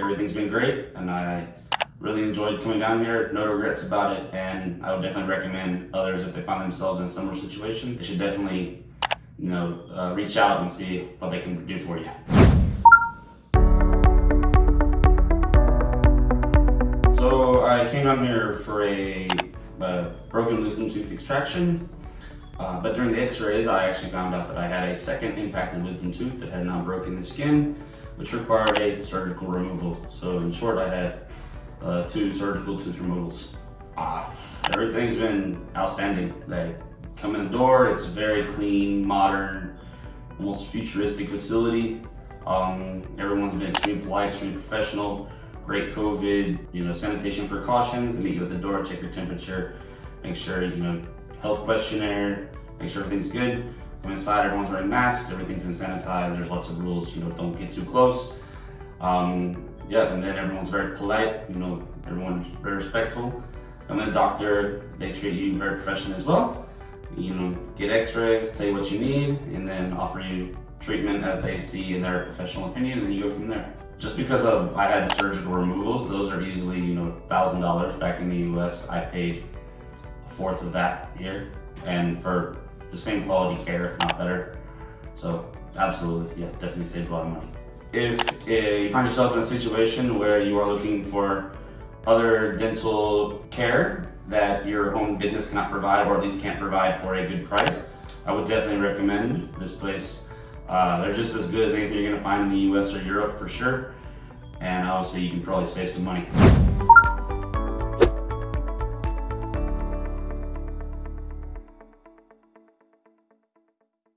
everything's been great and I really enjoyed coming down here. No regrets about it and I would definitely recommend others if they find themselves in a similar situation. They should definitely you know, uh, reach out and see what they can do for you. So I came down here for a, a broken wisdom tooth extraction. Uh, but during the x-rays, I actually found out that I had a second impacted wisdom tooth that had now broken the skin, which required a surgical removal. So in short, I had uh, two surgical tooth removals. Uh, everything's been outstanding. They come in the door, it's a very clean, modern, almost futuristic facility. Um, everyone's been extremely polite, extremely professional, great COVID, you know, sanitation precautions. They meet you at the door, check your temperature, make sure, you know, health questionnaire, make sure everything's good. Come inside, everyone's wearing masks, everything's been sanitized, there's lots of rules, you know, don't get too close. Um, yeah, and then everyone's very polite, you know, everyone's very respectful. I'm a doctor, they treat you very professionally as well. You know, get x-rays, tell you what you need, and then offer you treatment as they see in their professional opinion, and you go from there. Just because of I had surgical removals, those are easily, you know, $1,000 back in the US. I paid fourth of that here and for the same quality care, if not better. So absolutely, yeah, definitely saved a lot of money. If uh, you find yourself in a situation where you are looking for other dental care that your home business cannot provide or at least can't provide for a good price, I would definitely recommend this place. Uh, they're just as good as anything you're gonna find in the US or Europe for sure. And obviously you can probably save some money.